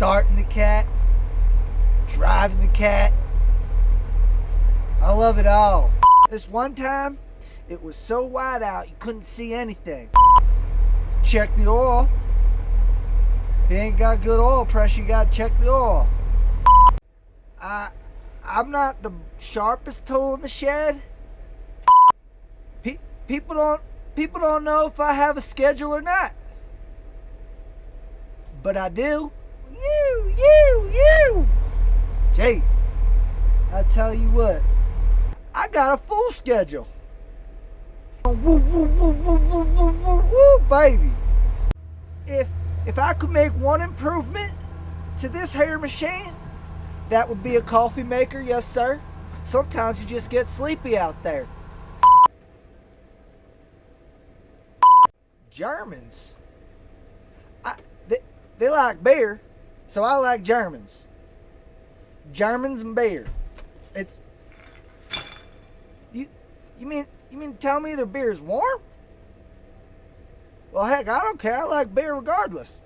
starting the cat, driving the cat. I love it all. This one time, it was so wide out you couldn't see anything. Check the oil. If you ain't got good oil pressure, you gotta check the oil. I, I'm not the sharpest tool in the shed. Pe- people don't, people don't know if I have a schedule or not. But I do. You, you. Jake, I tell you what, I got a full schedule. Woo, woo, woo, woo, woo, woo, woo, woo, baby. If if I could make one improvement to this hair machine, that would be a coffee maker, yes sir. Sometimes you just get sleepy out there. Germans. I, they, they like beer, so I like Germans. Germans and beer. It's you. You mean you mean tell me their beer's warm? Well, heck, I don't care. I like beer regardless.